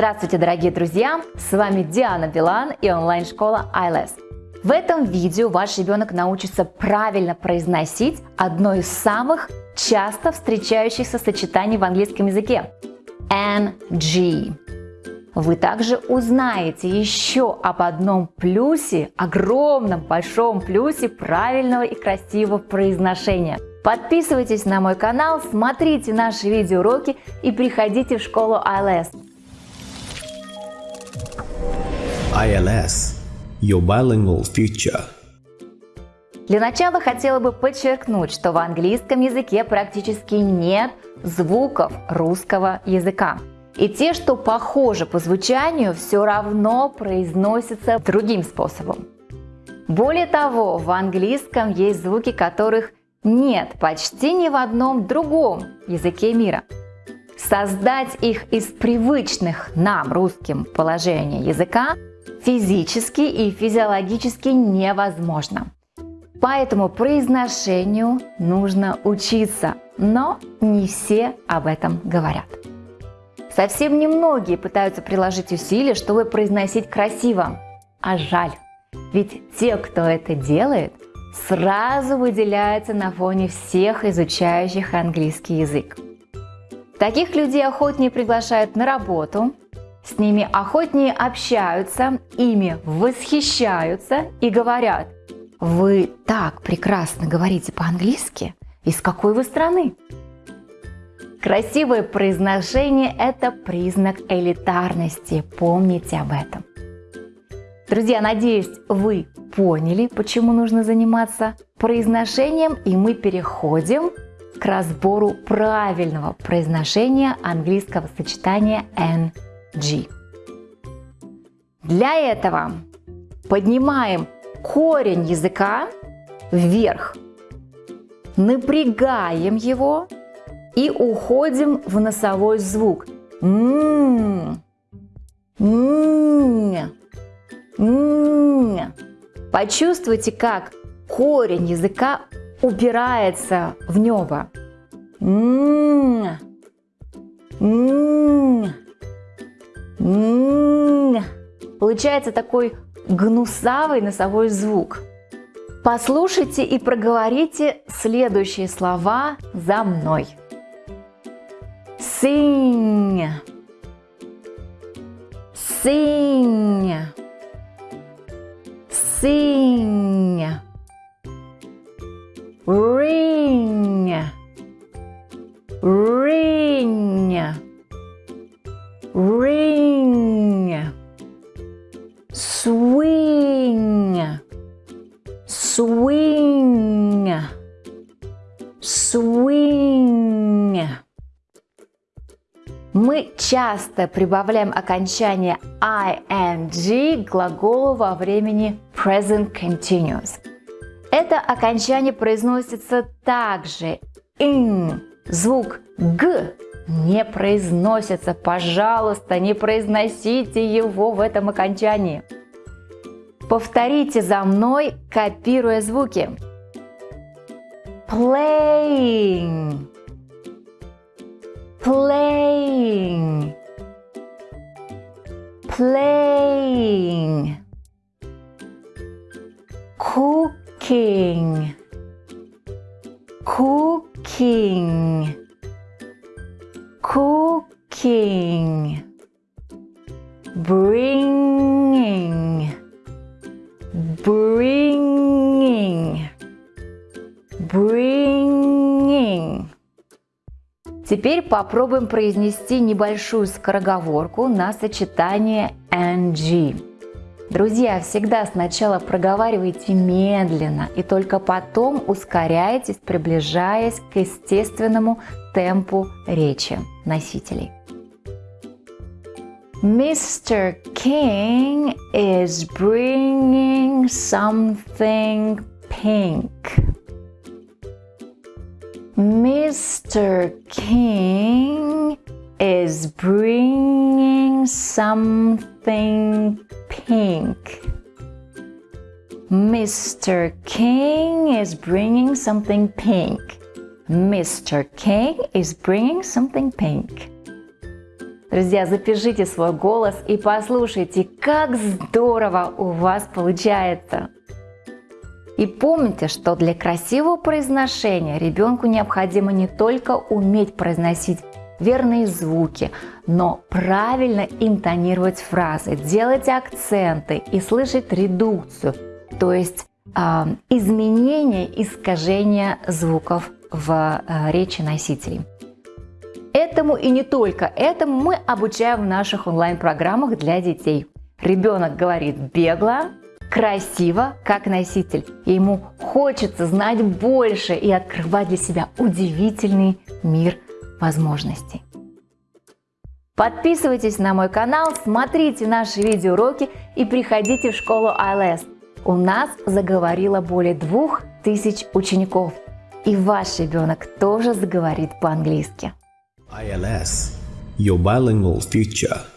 Здравствуйте, дорогие друзья! С вами Диана Билан и онлайн-школа ILS. В этом видео ваш ребенок научится правильно произносить одно из самых часто встречающихся сочетаний в английском языке – NG. Вы также узнаете еще об одном плюсе, огромном большом плюсе правильного и красивого произношения. Подписывайтесь на мой канал, смотрите наши видеоуроки и приходите в школу ILS. ILS Your Bilingual Future Для начала хотела бы подчеркнуть, что в английском языке практически нет звуков русского языка. И те, что похожи по звучанию, все равно произносятся другим способом. Более того, в английском есть звуки, которых нет почти ни в одном другом языке мира. Создать их из привычных нам русским положения языка физически и физиологически невозможно. Поэтому произношению нужно учиться, но не все об этом говорят. Совсем немногие пытаются приложить усилия, чтобы произносить красиво. А жаль, ведь те, кто это делает, сразу выделяются на фоне всех изучающих английский язык. Таких людей охотнее приглашают на работу, с ними охотнее общаются, ими восхищаются и говорят «Вы так прекрасно говорите по-английски, из какой вы страны?» Красивое произношение – это признак элитарности, помните об этом. Друзья, надеюсь, вы поняли, почему нужно заниматься произношением, и мы переходим к разбору правильного произношения английского сочетания N G. Для этого поднимаем корень языка вверх, напрягаем его и уходим в носовой звук. М -м -м Почувствуйте, как корень языка убирается в небо. М Получается такой гнусавый носовой звук. Послушайте и проговорите следующие слова за мной. Sing. Sing. Sing. Ring. Ring. Ring. Мы часто прибавляем окончание ing к глаголу во времени present continuous. Это окончание произносится также in. Звук г не произносится. Пожалуйста, не произносите его в этом окончании. Повторите за мной, копируя звуки. Playing. Playing. Playing. Cooking. Cooking cooking, bringing, bringing, bringing. Теперь попробуем произнести небольшую скороговорку на сочетание ng. Друзья, всегда сначала проговаривайте медленно и только потом ускоряйтесь, приближаясь к естественному темпу речи носителей. Mr. King is bringing something pink. Mr. King is bringing something pink. Mr. King is bringing something pink. Mr. King is bringing something pink. Друзья, запишите свой голос и послушайте, как здорово у вас получается. И помните, что для красивого произношения ребенку необходимо не только уметь произносить верные звуки, но правильно интонировать фразы, делать акценты и слышать редукцию, то есть э, изменение, искажение звуков в э, речи носителей. Этому и не только этому мы обучаем в наших онлайн-программах для детей. Ребенок говорит бегло, красиво, как носитель. И ему хочется знать больше и открывать для себя удивительный мир возможностей. Подписывайтесь на мой канал, смотрите наши видеоуроки и приходите в школу ILS. У нас заговорило более двух тысяч учеников. И ваш ребенок тоже заговорит по-английски. ILS, your bilingual future.